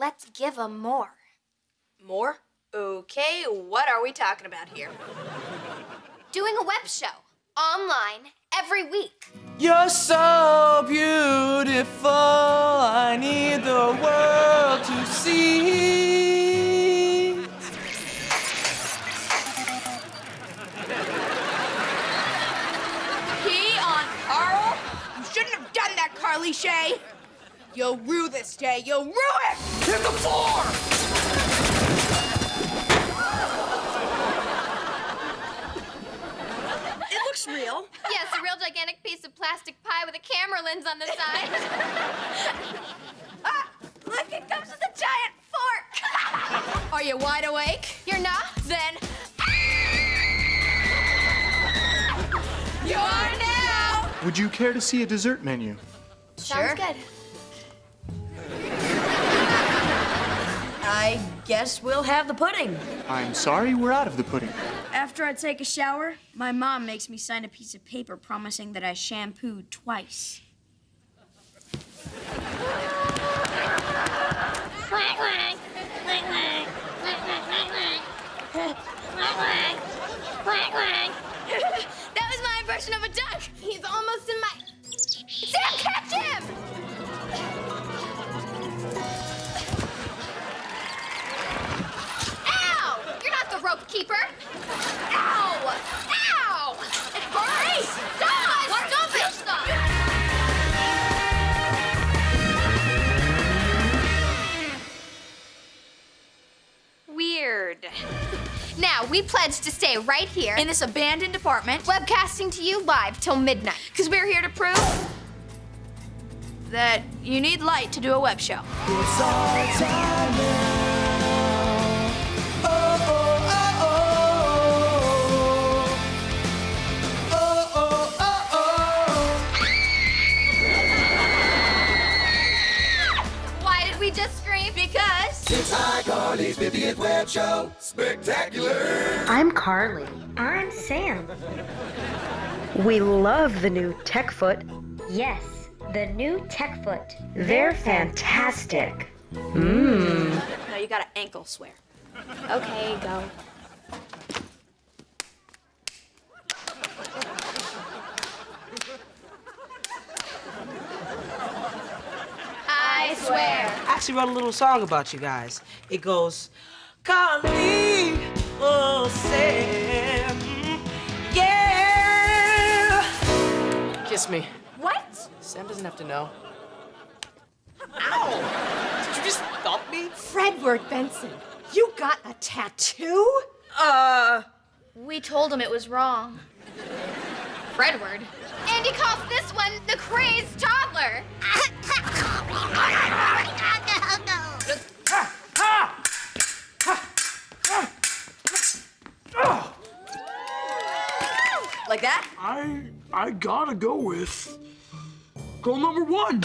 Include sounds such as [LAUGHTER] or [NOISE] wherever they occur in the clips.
Let's give them more. More? Okay, what are we talking about here? Doing a web show online every week. You're so beautiful, I need the world to see. Pee on Carl? You shouldn't have done that, Carly Shay. You'll rue this day. You'll rue it! Hit the floor! It looks real. Yes, a real gigantic piece of plastic pie with a camera lens on the side. [LAUGHS] Ah, look, it comes with a giant fork. [LAUGHS] Are you wide awake? You're not? Then. You are now! Would you care to see a dessert menu? Sure. Sounds good. I guess we'll have the pudding. I'm sorry, we're out of the pudding. After I take a shower, my mom makes me sign a piece of paper promising that I shampooed twice. Weird. Now, we pledge to stay right here In this abandoned apartment, webcasting to you live till midnight. because we're here to prove that you need light to do a web show. Just scream? Because It's iCarly's 50th web show. Spectacular. I'm Carly. I'm Sam. We love the new Techfoot. Yes, the new Techfoot. They're fantastic. Mmm. no, you gotta ankle swear. Okay, go. I swear. I actually wrote a little song about you guys. It goes, Carly, oh Sam, yeah. Kiss me. What? Sam doesn't have to know. Ow! Did you just thump me? Fredward Benson, you got a tattoo? Uh, We told him it was wrong. Fredward. And he calls this one the crazed toddler. [LAUGHS] Like that? I I gotta go with girl number one.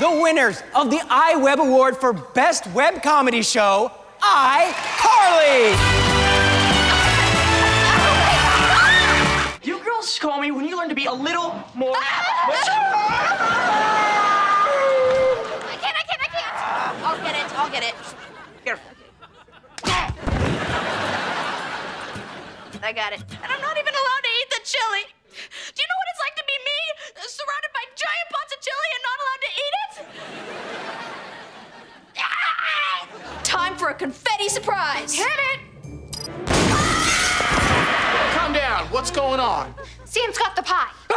the winners of the iWeb Award for Best Web Comedy Show, I, Call me when you learn to be a little more. I can't, I can't, I can't. I'll get it, I'll get it. Here. I got it. And I'm not even allowed to eat the chili. Do you know what it's like to be me, surrounded by giant pots of chili and not allowed to eat it? Ah! Time for a confetti surprise. Hit it. Calm down. What's going on? Sam's got the pie. Ah!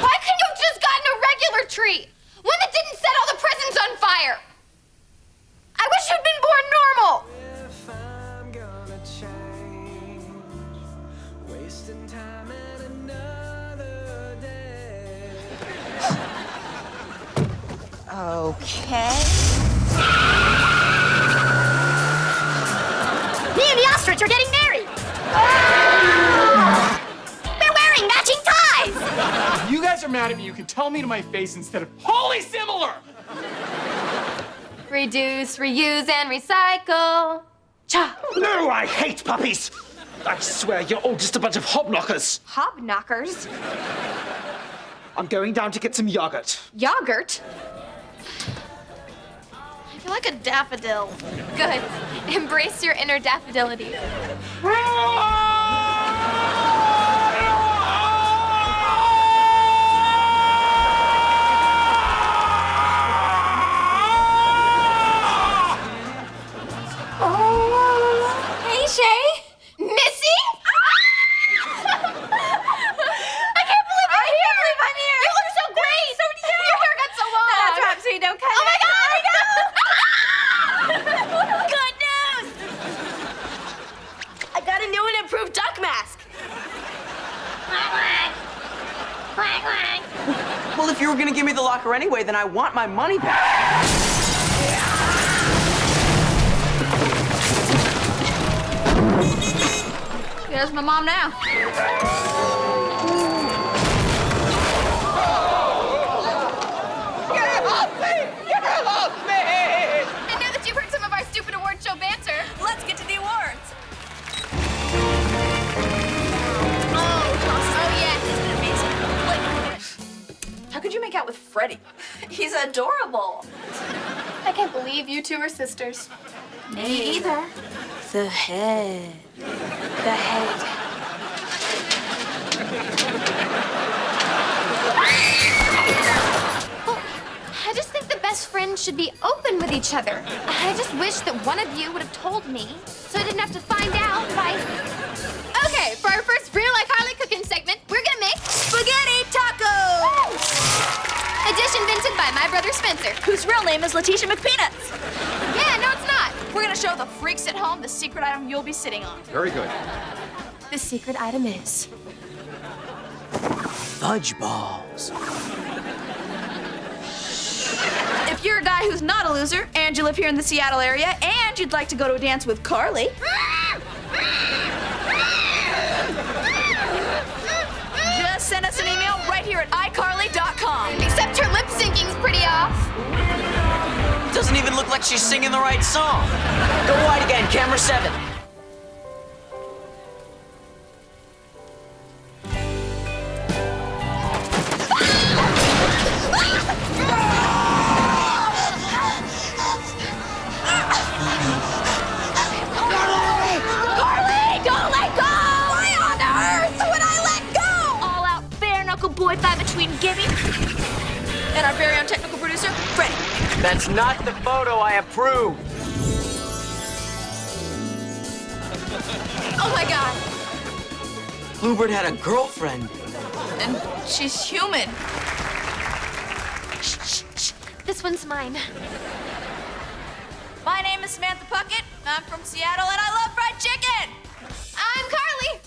Why couldn't you have just gotten a regular tree? One that didn't set all the presents on fire. I wish you'd been born normal. If I'm gonna change, wasting time and another day. [LAUGHS] Okay. Ties. If you guys are mad at me, you can tell me to my face instead of holy similar. Reduce, reuse, and recycle. Cha. No, I hate puppies! I swear you're all just a bunch of hobknockers. Hobknockers? I'm going down to get some yogurt. Yogurt? I feel like a daffodil. Good. Embrace your inner daffodility. Ah! Well, if you were gonna give me the locker anyway, then I want my money back. There's my mom now. Could you make out with Freddie? He's adorable. I can't believe you two are sisters. Me either. The head. The head. I just think the best friends should be open with each other. I just wish that one of you would have told me so I didn't have to find out by. Okay, for our first real like Harley cooking segment, we're gonna make Spaghetti tacos! Addition invented by my brother Spencer. Whose real name is Letitia McPeanuts. Yeah, no, it's not. We're gonna show the freaks at home the secret item you'll be sitting on. Very good. The secret item is. Fudge balls. If you're a guy who's not a loser and you live here in the Seattle area and you'd like to go to a dance with Carly, just send us an Except her lip syncing's pretty off. Doesn't even look like she's singing the right song. Go wide again, camera seven. That's not the photo I approve. Oh my god. Bluebird had a girlfriend. And she's human. Shh, shh, shh. This one's mine. My name is Samantha Puckett. I'm from Seattle and I love fried chicken. I'm Carly.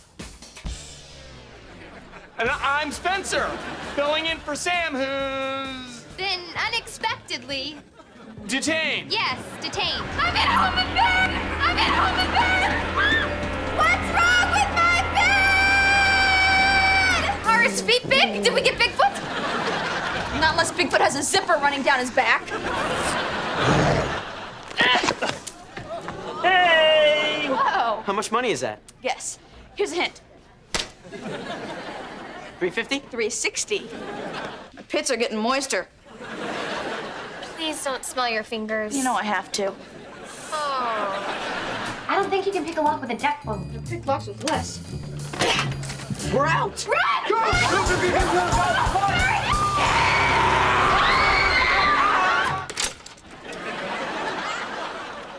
And I'm Spencer, filling in for Sam, who's Then unexpectedly, detained. yes, detained. I'm at home in bed. I'm at home in bed. Ah! What's wrong with my bed? Are his feet big? Did we get Bigfoot? Not unless Bigfoot has a zipper running down his back. Hey! Whoa. How much money is that? Yes. Here's a hint. 350? 360. My pits are getting moister. Please don't smell your fingers. You know I have to. Oh. I don't think you can pick a lock with a deck phone. Pick locks with less. We're out.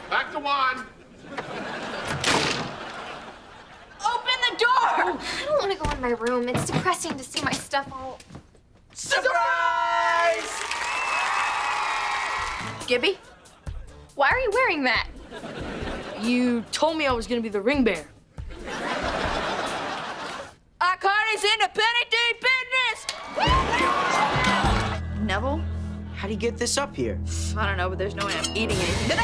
Back to one. Open the door! I don't want to go in my room. It's depressing to see my stuff all. Surprise! Gibby, Why are you wearing that? You told me I was gonna be the ring bear. Carly's in the Penny Tee business! Nevel? How do you get this up here? I don't know, but there's no way I'm eating anything.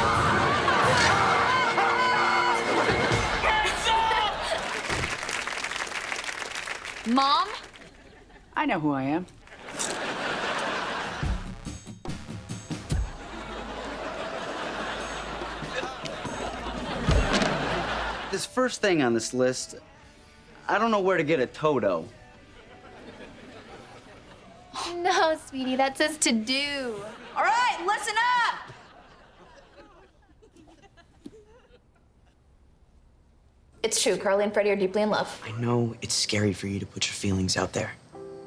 Mom? I know who I am. This first thing on this list, I don't know where to get a Toto. No, sweetie, that says to do. All right, listen up. It's true, Carly and Freddie are deeply in love. I know it's scary for you to put your feelings out there.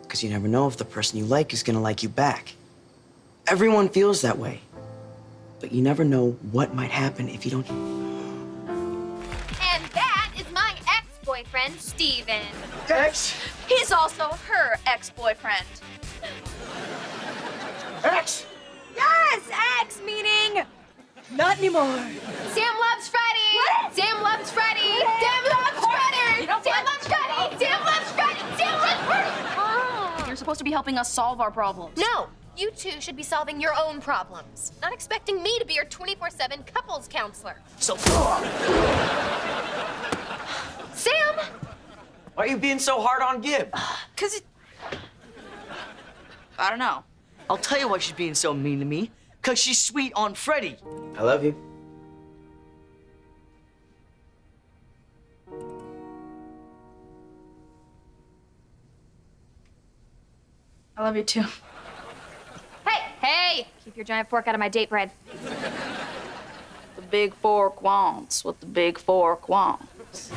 Because you never know if the person you like is gonna like you back. Everyone feels that way. But you never know what might happen if you don't. Ex-boyfriend, Steven. Ex? He's also her ex-boyfriend. Ex? Yes, X meaning not anymore. Sam loves Freddie. What? Sam loves Freddie. Sam loves Freddie. You know Sam what? loves Freddie. Sam loves Freddie. Sam loves Freddie. Oh. You're supposed to be helping us solve our problems. No, you two should be solving your own problems, not expecting me to be your 24/7 couples counselor. So. Sam, Why are you being so hard on Gib? Uh, Cause it... I don't know. I'll tell you why she's being so mean to me. Cause she's sweet on Freddie. I love you. I love you too. hey, hey, keep your giant fork out of my date bread. The big fork wants what the big fork wants.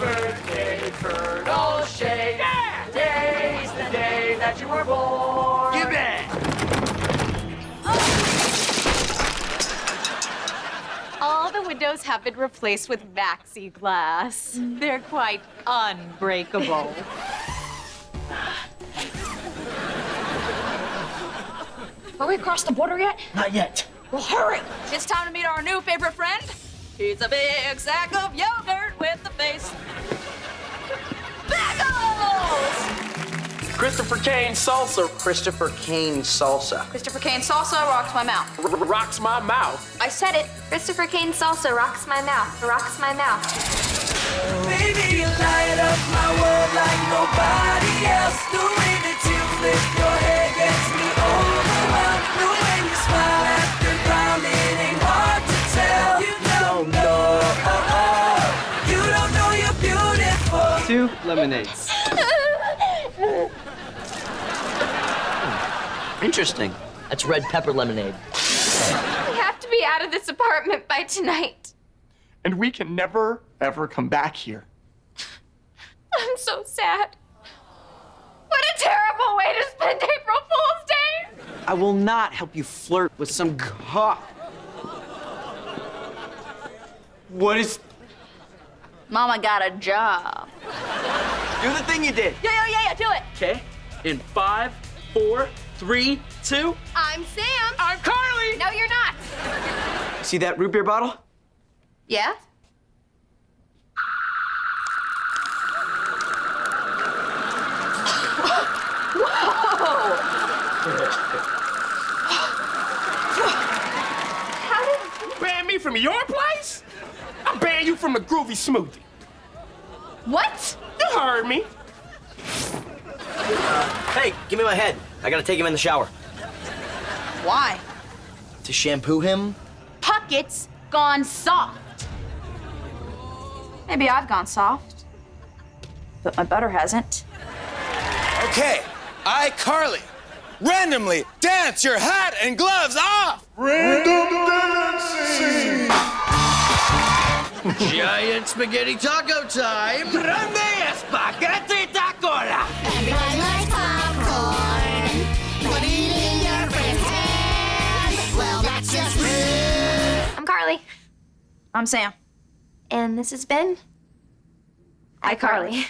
Happy birthday, Carly Shay. Yeah! Today's the day that you were born. Give it! All the windows have been replaced with maxi glass. They're quite unbreakable. Are we across the border yet? Not yet. Well, hurry! It's time to meet our new favorite friend. He's a big sack of yogurt with a face. Bagels! Christopher Kane salsa Christopher Kane salsa. Christopher Kane salsa rocks my mouth. r- rocks my mouth. I said it. Christopher Kane salsa rocks my mouth. Rocks my mouth. Baby, you light up my world like nobody else. The way that you lift your lemonades. Hmm. Interesting. That's red pepper lemonade. We have to be out of this apartment by tonight. And we can never, ever come back here. I'm so sad. What a terrible way to spend April Fool's Day! I will not help you flirt with some cop. What is. Mama got a job. Do the thing you did. Yeah, yeah, yeah, yeah, do it. Okay? In five, four, three, two. I'm Sam. I'm Carly! No, you're not. See that root beer bottle? Yeah? How did Ban me from your place? I ban you from the groovy smoothie. What? You heard me. Hey, give me my head. I gotta take him in the shower. Why? To shampoo him? Puckett's gone soft. Maybe I've gone soft. But my butter hasn't. Okay, I, Carly, randomly dance your hat and gloves off. Giant spaghetti taco time! Grande spaghetti tacola. Everybody likes popcorn. Put it in your friend's hand. Well, that's just rude. I'm Carly. I'm Sam. And this has been. iCarly.